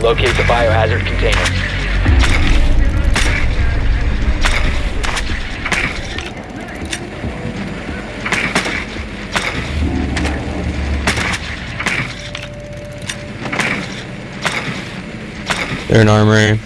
Locate the biohazard container. They're in armory.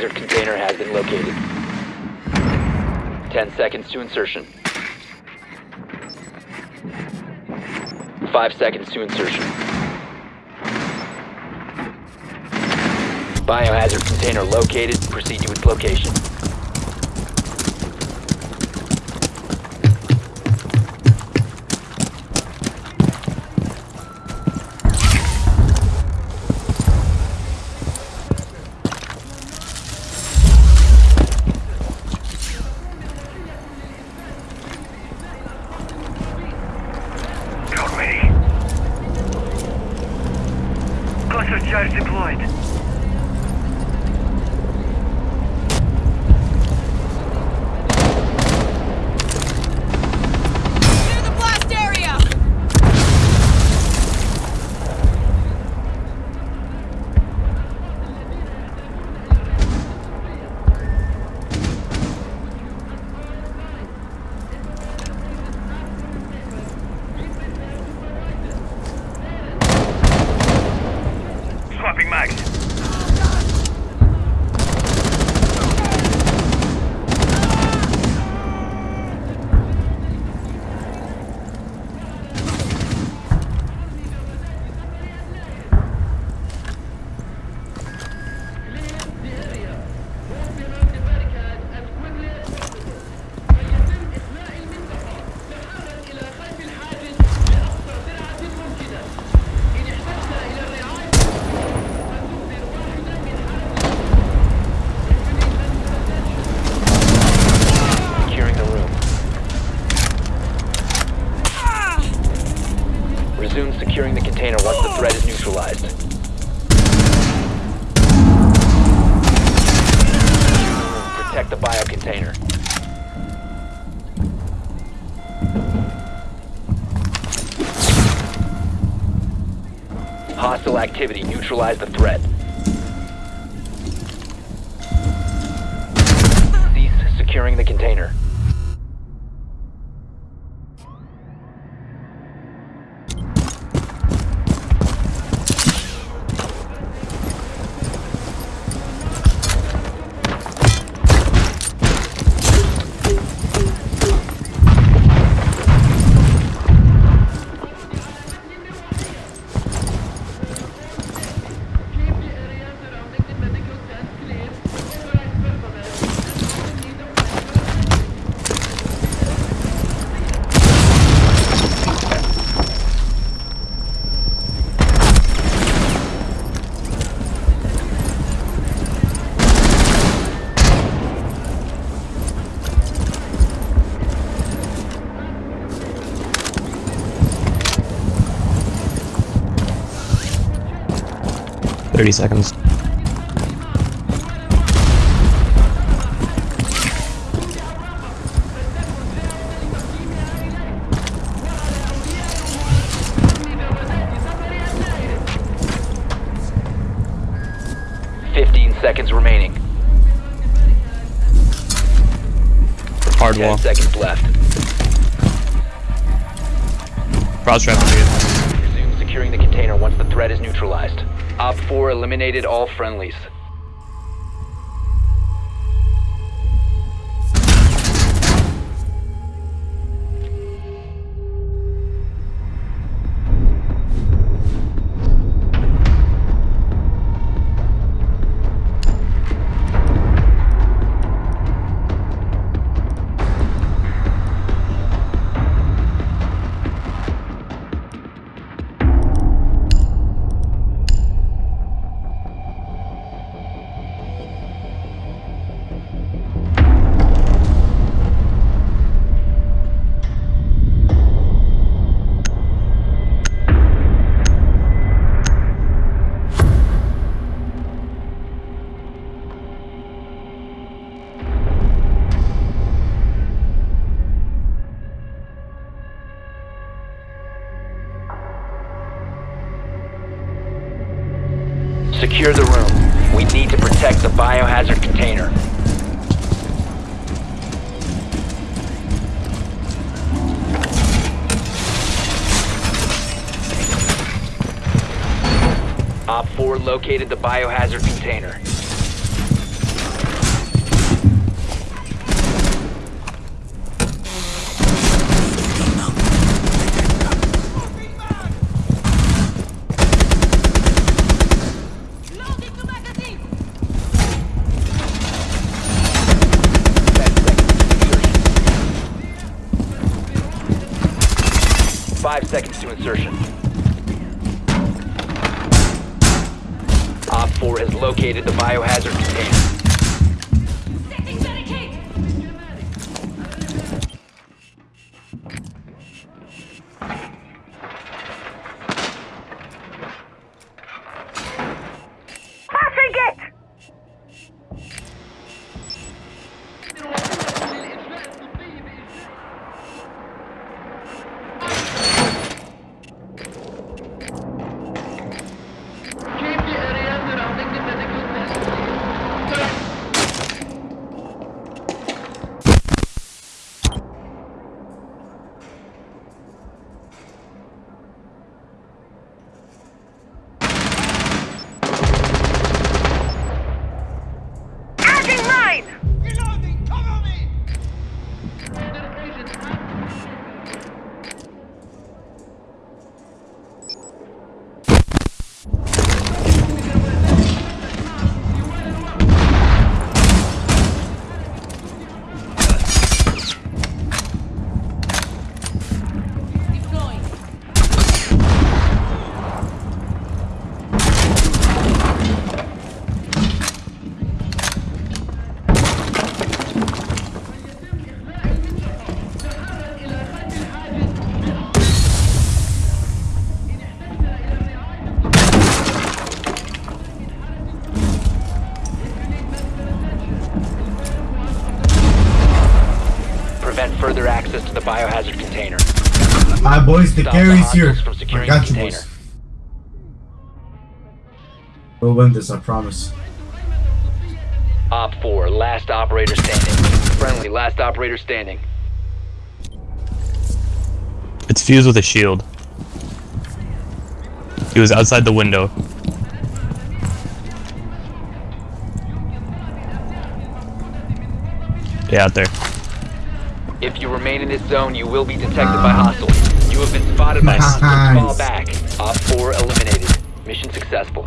The biohazard container has been located. 10 seconds to insertion. 5 seconds to insertion. Biohazard container located. Proceed to its location. Activity. Neutralize the threat. Cease securing the container. Thirty seconds. Fifteen seconds remaining. Hard Ten wall. seconds left. Cross trap period. Resume securing the container once the threat is neutralized. Op 4 eliminated all friendlies. Secure the room. We need to protect the biohazard container. Op 4 located the biohazard container. Five seconds to insertion. Op 4 has located the biohazard container. Alright, boys, the Stop carry's here. I got you, boys. We'll win this, I promise. Op 4, last operator standing. Friendly, last operator standing. It's fused with a shield. He was outside the window. Yeah, out there. If you remain in this zone, you will be detected by hostiles. You have been spotted by hostiles. Fall back. Op 4 eliminated. Mission successful.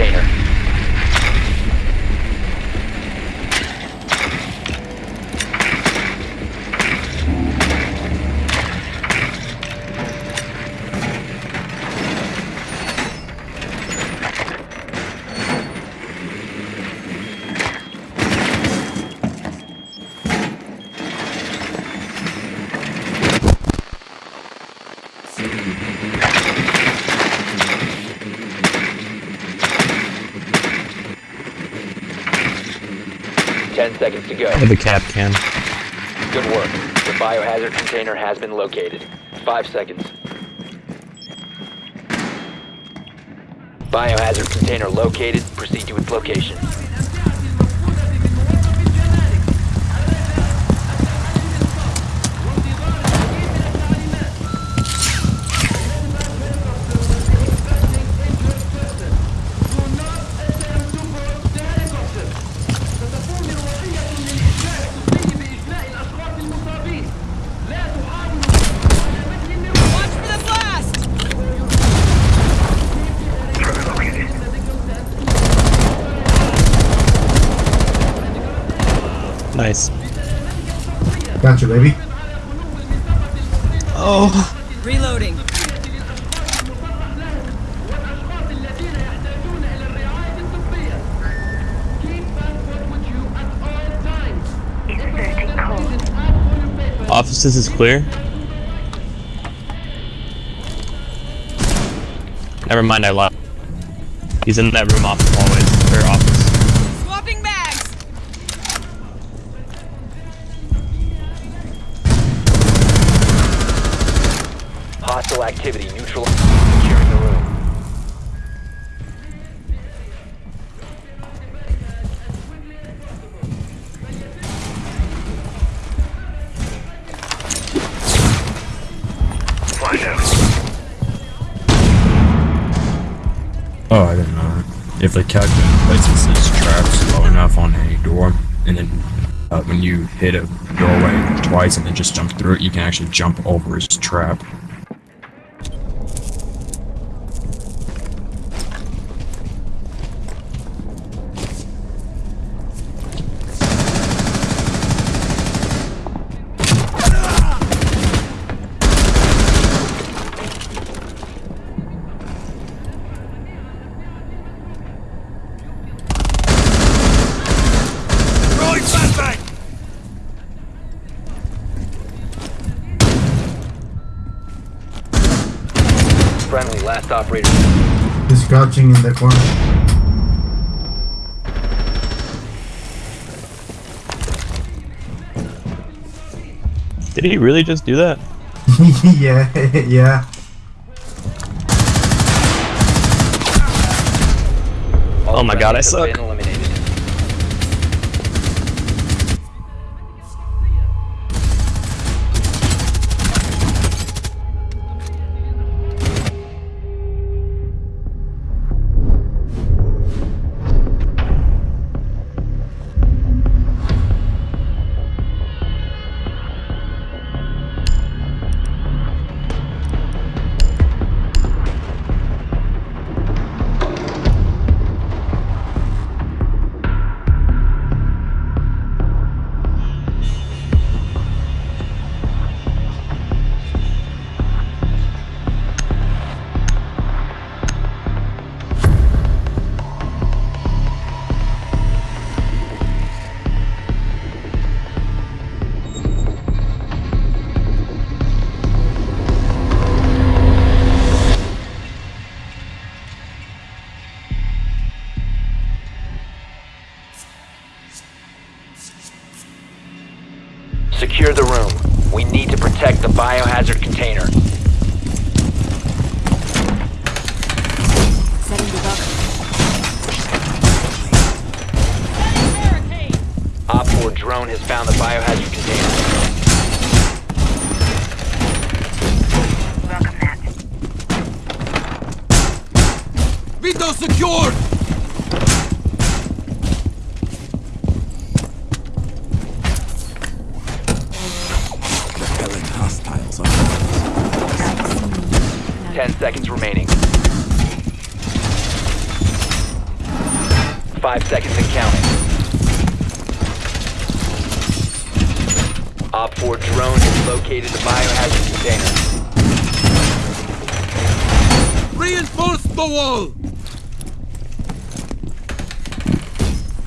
Container. Ten seconds to go. I have a Kapkan. Good work. The biohazard container has been located. Five seconds. Biohazard container located. Proceed to its location. Nice. Got you, baby. Oh. Reloading. Inserting code. Offices is clear. Never mind, I lied. He's in that room off the hallway. Hostile activity neutral. Securing the room. Oh, I didn't know that. If the calculator places its traps low enough on a door, and then uh, when you hit a doorway twice and then just jump through it, you can actually jump over its trap. Crouching in the corner. Did he really just do that? yeah, yeah. Oh my God, I suck. Secure the room. We need to protect the biohazard container. Op 4 drone has found the biohazard container. Welcome, mat. Window secured! Repelling hostiles on Ten seconds remaining. Five seconds and counting. Op 4 drone has located the biohazard container. Reinforce the wall!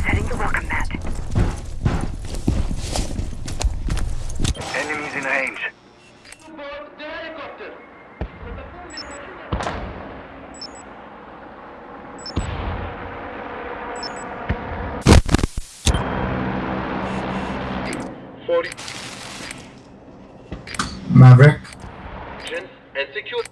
Setting the welcome mat. Enemies in range. Forty Maverick. and secure.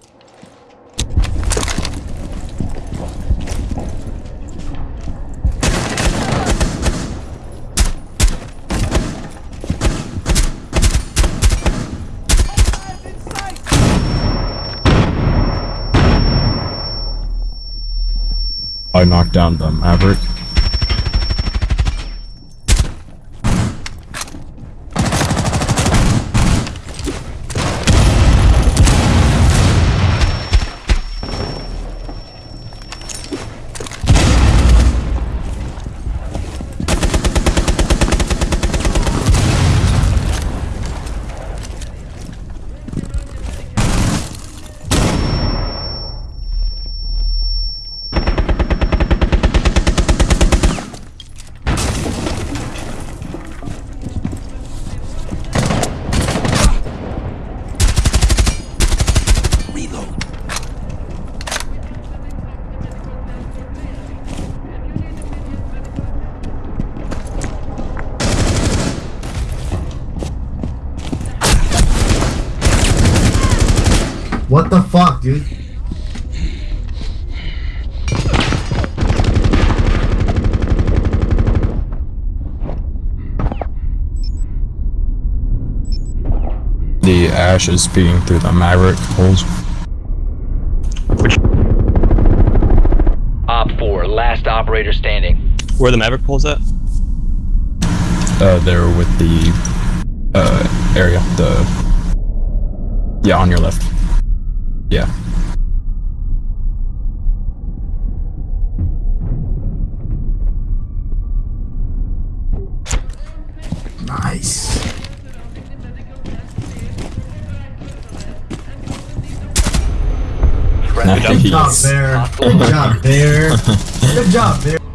I knocked down the Maverick. Dude? The ash is speeding through the Maverick holes. Which? Op 4, last operator standing. Where the Maverick pole's at? Uh, there with the uh area. The yeah, on your left. Yeah. Nice. Good job. Bear. Good job, Bear. Good job, Bear.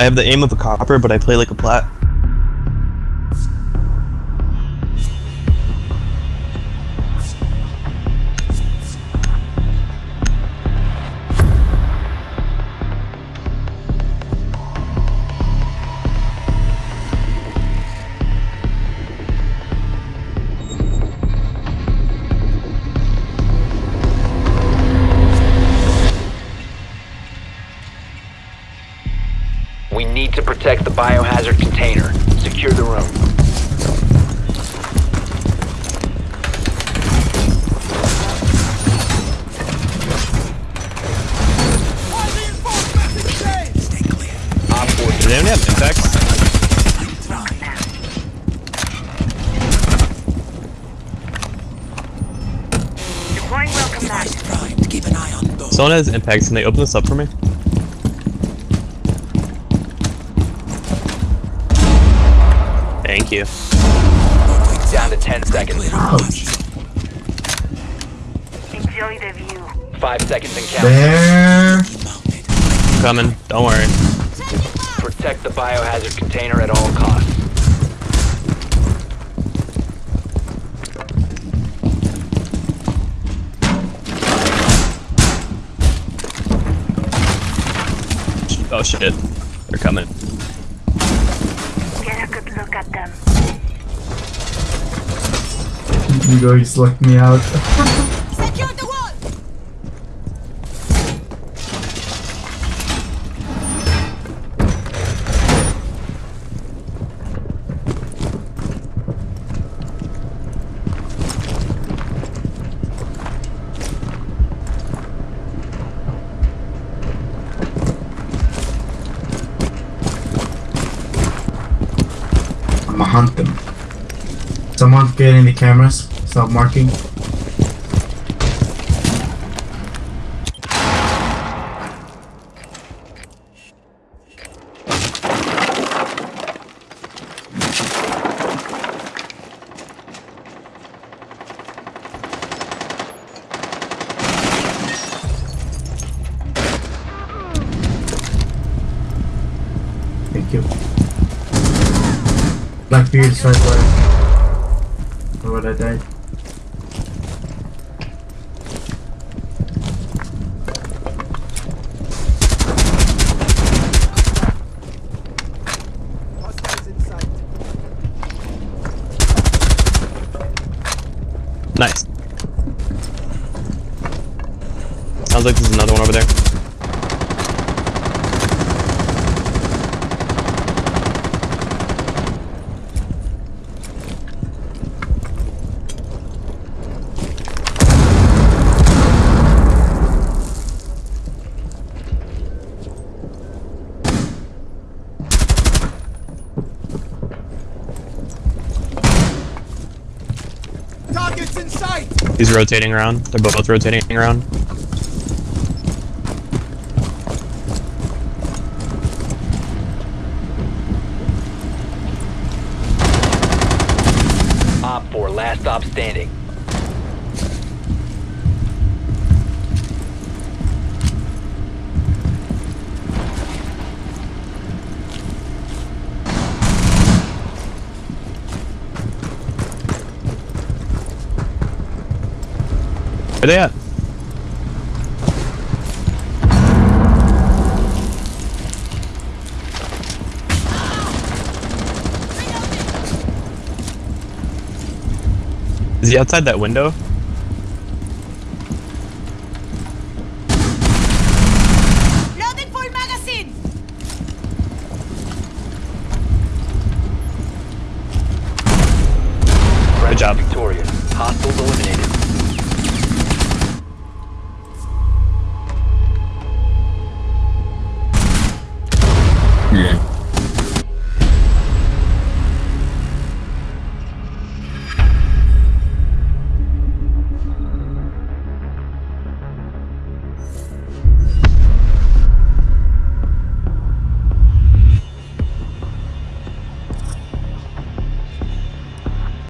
I have the aim of a copper, but I play like a plat. They only have impacts? Deploying welcome mat. Someone has impacts. Can they open this up for me? Thank you. down to 10 seconds. Enjoy the view. 5 seconds and counting. Bear. Coming. Don't worry. Protect the biohazard container at all costs. Oh shit. They're coming. Get a good look at them. You guys you select me out. Them. Someone getting the cameras. Stop marking. Thank you. Where. Where would I died? Nice. Sounds like there's another one over there. He's rotating around. They're both rotating around. Op 4, last stop standing. Where they at? Is he outside that window?